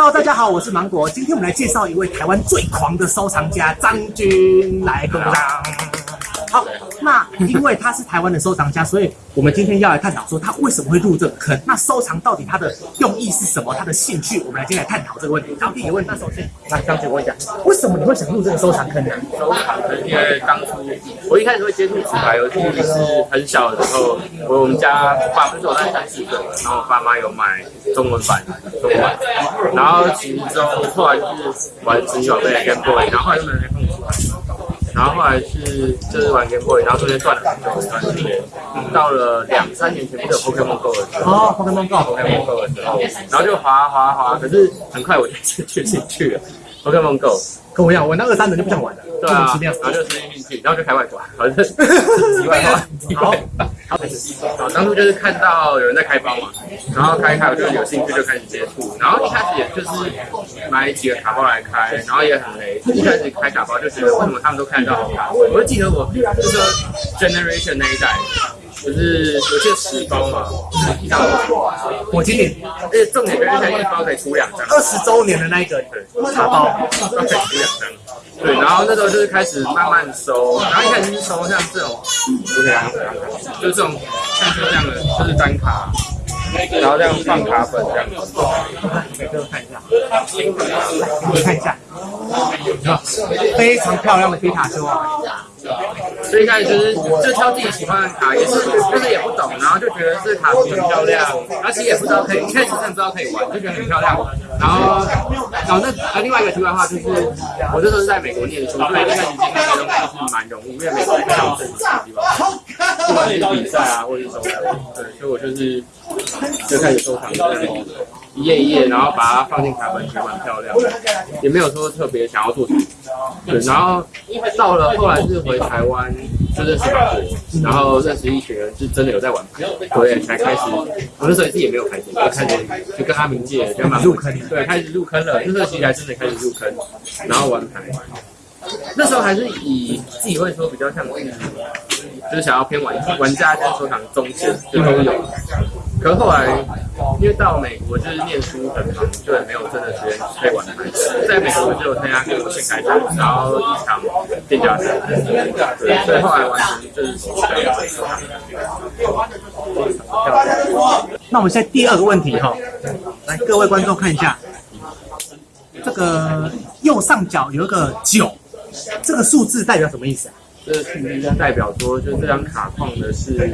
Hello，大家好，我是芒果。今天我们来介绍一位台湾最狂的收藏家张军，来鼓掌。好，那因为他是台湾的收藏家，所以我们今天要来探讨说他为什么会入这个坑。那收藏到底他的用意是什么？他的兴趣，我们来今天来探讨这个问题。第一个问题，那首先，来张军问一下，为什么你会想入这个收藏坑呢？收藏坑，因为当初我一开始会接触纸牌游戏是很小的时候，我我们家爸那时候我在三四岁，然后我爸妈有买中文版、中文版，然后其中后来就是玩神奇宝贝 Game Boy，然后后来又没有碰。然后后来是就是玩 Game Boy，然后中间断了很久一段时间，到了两三年前不是有 Pokemon Go 的时候，哦，Pokemon Go，Pokemon Go，的时候，然后就滑滑滑，可是很快我就 进去兴趣了。Pokemon Go 跟我一样，我那二三人就不想玩了，对啊，然后就失去兴趣，然后就开外挂，反正题外话，题外话。好，当初就是看到有人在开包嘛，然后开一开我就有兴趣就开始接触，然后一开始也就是买几个卡包来开，然后也很累，一开始开卡包就觉得为什么他们都看得到好卡，我就记得我就是 Generation 那一代。就是有些十包嘛，一张我今年，而且重点就是它一包可以出两张，二十周年的那一个。茶包，可以出两张。对，然后那时候就是开始慢慢收，然后一开始是收像这种，OK 啊，就这种像这样的，就是单卡，然后这样放卡本这样。子，每个都看一下，你看一下，非常漂亮的皮卡丘啊。所以一开始就是就挑自己喜欢的卡，也是就是也不懂，然后就觉得这卡很漂亮，而且也不知道可以，一开始真的不知道可以玩，就觉得很漂亮。然后，然后那啊另外一个题外话就是，我这时候是在美国念书，所以一开始接触这些东西是蛮容易，因为美国比较正式的地方，不管是比赛啊或者是收藏，对，所以我就是就开始收藏这些东西一页一页，然后把它放进卡本，觉得蛮漂亮的，也没有说特别想要做什么。对，然后到了后来是回台湾就认识马队，然后认识一群人是真的有在玩牌，对，才开始。我那时候也是也没有牌子，就开始就跟阿明借，跟马入坑，对，开始入坑了。那时候其实还真的开始入坑，然后玩牌。那时候还是以自己会说比较像，就是想要偏玩玩家跟收藏中间就都有。可是后来，因为到美国就是念书很忙，就也没有真的时间可以玩牌。在美国就参加各种线开战，然后一场店家赛，对，所以后来完全就是收藏。那我们现在第二个问题哈，来各位观众看一下，这个右上角有一个九，这个数字代表什么意思啊？这个数字代表说，就是这张卡框的是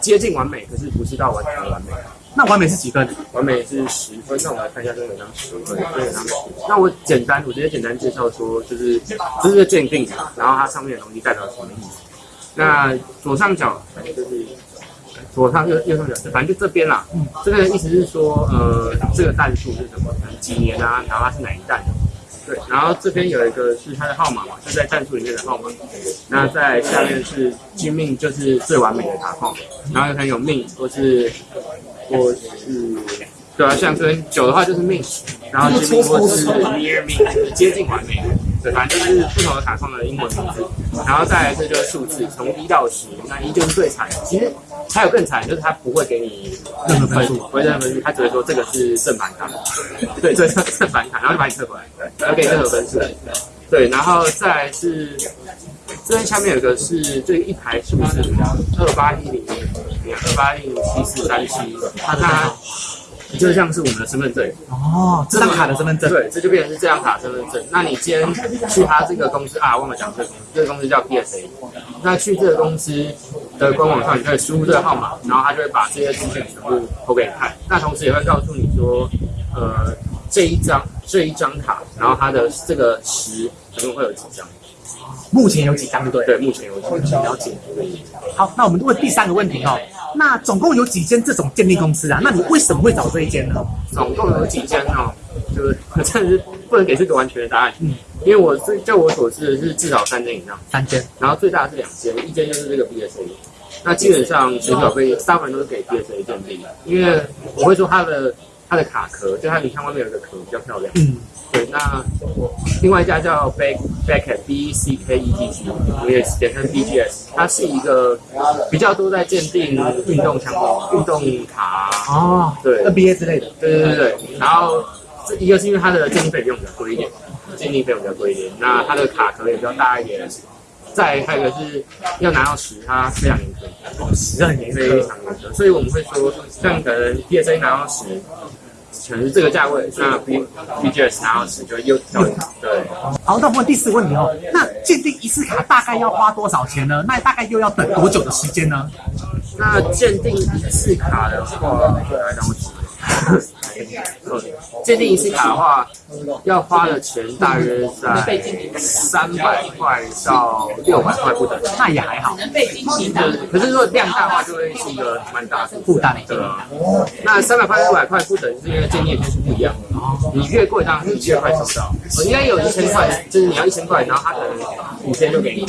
接近完美，可是不是到完全完美。那完美是几分？完美是十分。那我们来看一下这两张十分，这两张十。那我简单，我直接简单介绍说，就是这是鉴定卡，然后它上面的东西代表什么意思？那左上角反正就是左上右右上角，反正就这边啦。这个意思是说，呃，这个弹数是什么？几年啊？然后它是哪一弹？对，然后这边有一个是它的号码嘛，就在战术里面的号码。那在下面是金命，就是最完美的卡号。然后很有命，或是或是对啊，像跟九的话就是命，然后金命或是 near 命，就接近完美。对，反正就是不同的卡框的英文名字。然后再来这就是数字，从一到十，那一就是最惨。其实还有更惨，就是他不会给你任何分数，不会任何分数，他只会说这个是正版卡。对，这是正版卡，然后就把你撤回来，然后给你任何分数。对，然后再来是这边下面有个是这一排数字，二八一零八一零七四三七，它它。就像是我们的身份证哦，这张卡的身份证，对，这就变成是这张卡身份证。那你今天去他这个公司啊，忘了讲这个公司，这个公司叫 PSA。那去这个公司的官网上，你可以输入这个号码，然后他就会把这些资讯全部投给你看。那同时也会告诉你说，呃，这一张这一张卡，然后它的这个十总共会有几张。目前有几张？对对，目前有几张？了解。好，那我们问第三个问题哦。那总共有几间这种鉴定公司啊？那你为什么会找这一间呢？总共有几间哦？就是 真的是不能给这个完全的答案。嗯，因为我最就我所知的是至少三间以上。三间，然后最大的是两间，一间就是这个 BSA。那基本上神奇宝贝大部分都是给 BSA 鉴定的，因为我会说它的它的卡壳，就它你看外面有一个壳比较漂亮。嗯。对，那另外一家叫 Back Backet B C K E T G，我也简称 B G S，它是一个比较多在鉴定运动相关、运动卡哦，对 N B A 之类的，对对对对。然后这一个是因为它的鉴定费用比较贵一点，鉴定费用比较贵一点，那它的卡壳也比较大一点。再还有一个是要拿到十，它非常严格，哦，十很严非。常严格，所以我们会说，像可能 PSA 拿到十，可能是这个价位，那 B BGS 拿到十就又跳一，对。好，那我们问第四个问题哦。那鉴定一次卡大概要花多少钱呢？那大概又要等多久的时间呢？那鉴定一次卡的话，来让我。鉴定一次卡的话，要花的钱大约在三百块到六百块不等。那也还好，可是如果量大的话，就会是一个蛮大的负担对啊。那三百块、六百块不等，是因为鉴定天数不一样的。你越贵，当然是越快收到。我应该有一千块，就是你要一千块，然后他可能五千就给你，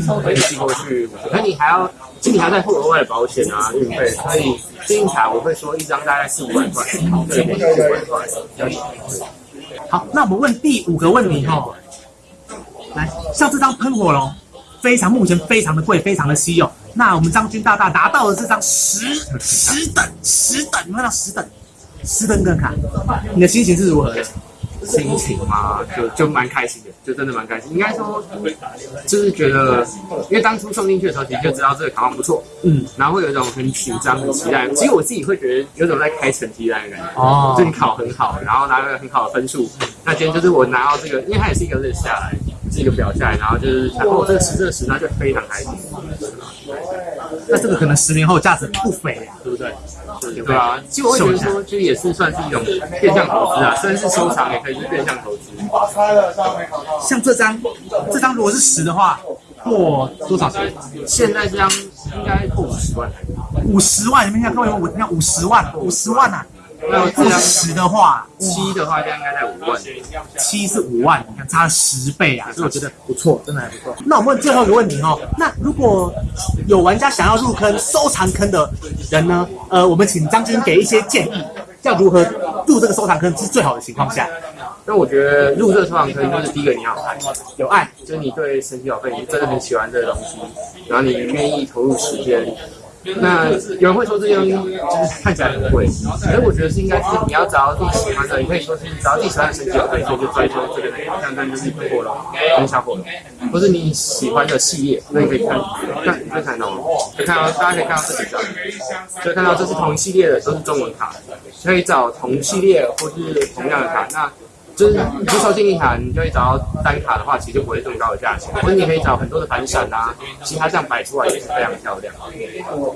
所以寄过去，可你还要。今年还在付额外的保险啊，运费，所以信用卡我会说一张大概四五万块，对，四五万块。好，那我们问第五个问题哈，来，像这张喷火龙，非常目前非常的贵，非常的稀有。那我们张军大大拿到了这张十 十等十等，你看到十等十等个卡，你的心情是如何的？心情嘛，就就蛮开心的，就真的蛮开心。应该说，就是觉得，因为当初送进去的时候，其实就知道这个卡网不错，嗯，然后会有一种很紧张、很期待。其实我自己会觉得有种在开成绩单的感觉，哦，就你考很好，然后拿了很好的分数，那今天就是我拿到这个，因为它也是一个日下来，是一个表下来，然后就是想哦，这个十这个十，那就非常开心。那这个可能十年后价值不菲呀，对不对？对啊，其实我会觉得说，就也是算是一种变相投资啊，虽然是收藏，也可以是变相投资。像这张，这张如果是十的话，破多少钱？现在这张应该破五十万。五十万？你们看各位，我你看五十万，五十万呐！那这张十的话，七的话，应该在五万。七是五万，你看差十倍啊！所以我觉得不错，真的还不错。那我们问最后一个问题哦，那如果有玩家想要入坑收藏坑的人呢？呃，我们请张军给一些建议，要如何入这个收藏坑是最好的情况下。那我觉得入这个收藏坑，就是第一个你要爱，有爱，就是你对神奇宝贝你真的很喜欢这个东西，然后你愿意投入时间。那有人会说这些东西就是看起来很贵，可是我觉得是应该是你要找到自己喜欢的，你可以说是找到自己喜欢的神奇宝贝，所以就专注这个类，像这就是火龙跟小火龙，或是你喜欢的系列，那你可以看，看可以看到，可以看到大家可以看到这几张，可以看到这是同一系列的，都是中文卡，可以找同系列或是同样的卡，那。就是你不收金利卡，你就会找到单卡的话，其实就不会这么高的价钱。或者你可以找很多的反闪啊，其他这样摆出来也是非常漂亮。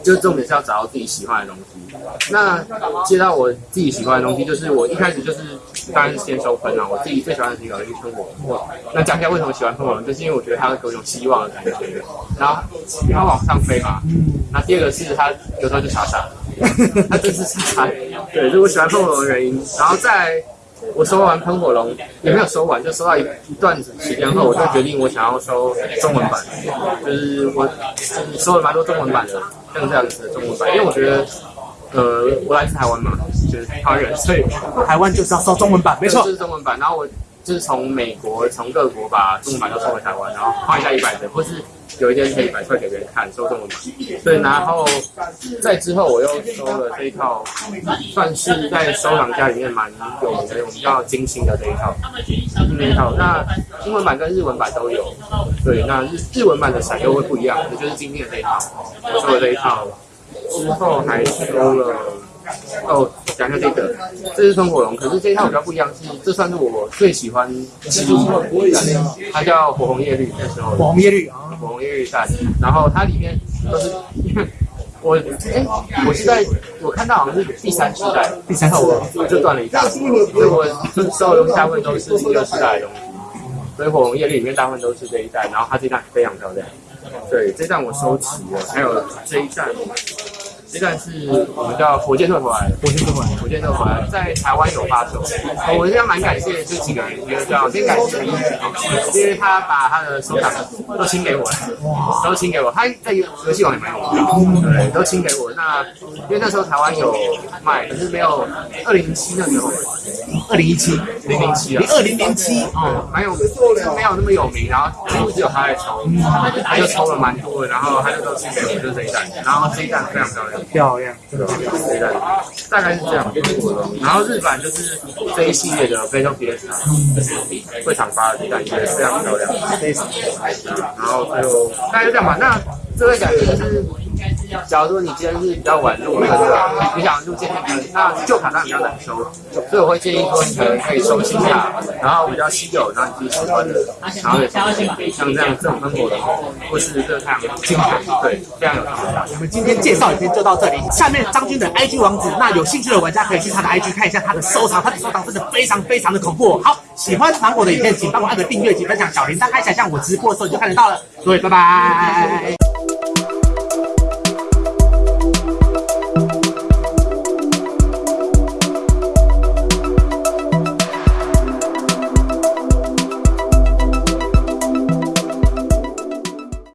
就重点是要找到自己喜欢的东西。那接到我自己喜欢的东西，就是我一开始就是当然是先收分啊。我自己最喜欢的是一个喷火龙。那讲一下为什么喜欢喷火龙，就是因为我觉得它给我一种希望的感觉。然后它往上飞嘛。那第二个是它有时候就傻傻的，它就是傻傻。对，是我喜欢喷火龙的原因。然后再。我收完喷火龙也没有收完，就收到一一段时间后，我就决定我想要收中文版，就是我收了蛮多中文版的，像这样子的中文版，因为我觉得，呃，我来自台湾嘛，就是台湾人，所以台湾就是要收中文版，没错，就是中文版。然后我就是从美国从各国把中文版都送回台湾，然后换一下一百的，或是。有一天可以摆出来给别人看，收中文版。对，然后在之后我又收了这一套，算是在收藏家里面蛮有名的，我们叫金星的这一套。这一套，那英文版跟日文版都有。对，那日日文版的闪又会不一样，也就是今天的这一套。我收了这一套之后，还收了。哦，讲一下这个，这是喷火龙，可是这一套比较不一样，是这算是我最喜欢其中一款，它叫火红叶绿，那时候火红叶绿啊，火红叶绿蛋，然后它里面都是，我哎，我是在我看到好像是第三世代，第三套我就断了一大，所以我收的东西大部分都是第二世代的东西，所以火红叶绿里面大部分都是这一代，然后它这一代非常漂亮，对，这一代我收齐了，还有这一代。这站是我们叫火箭队回来，火箭队回来，火箭队回来，在台湾有发售。我现在蛮感谢这几个人，一个叫先感谢因为他把他的收藏都清给我了，都清给我。他在游戏网也蛮有名的，对，都清给我。那因为那时候台湾有卖，可是没有二零一七那时候，二零一七，零零七啊，二零零七哦，蛮有没有那么有名，然后几乎只有他在抽，他就抽了蛮多的，然后他就都清给我就是这一弹，然后这一弹非常漂亮，漂亮，对吧？这一弹大概是这样，然后日版就是这一系列的非洲 PS，会场发的这一弹也非常漂亮，非常，然后最后大概就这样吧。那这个感觉就是。假如说你今天是比较晚入坑的，你想入鉴定坑，那旧卡当然比较难收，所以我会建议说你可能可以收新卡，然后比较稀有，然后你自己喜欢的，然后也像这样这种分果的，或是热太阳金卡，对，非常有特色。我们今天介绍影片就到这里，下面张军的 IG 网址，那有兴趣的玩家可以去他的 IG 看一下他的收藏，他的收藏真的非常非常的恐怖。好，喜欢芒果的影片，请帮我按个订阅及分享，小铃铛开起来，像我直播的时候你就看得到了。各位，拜拜。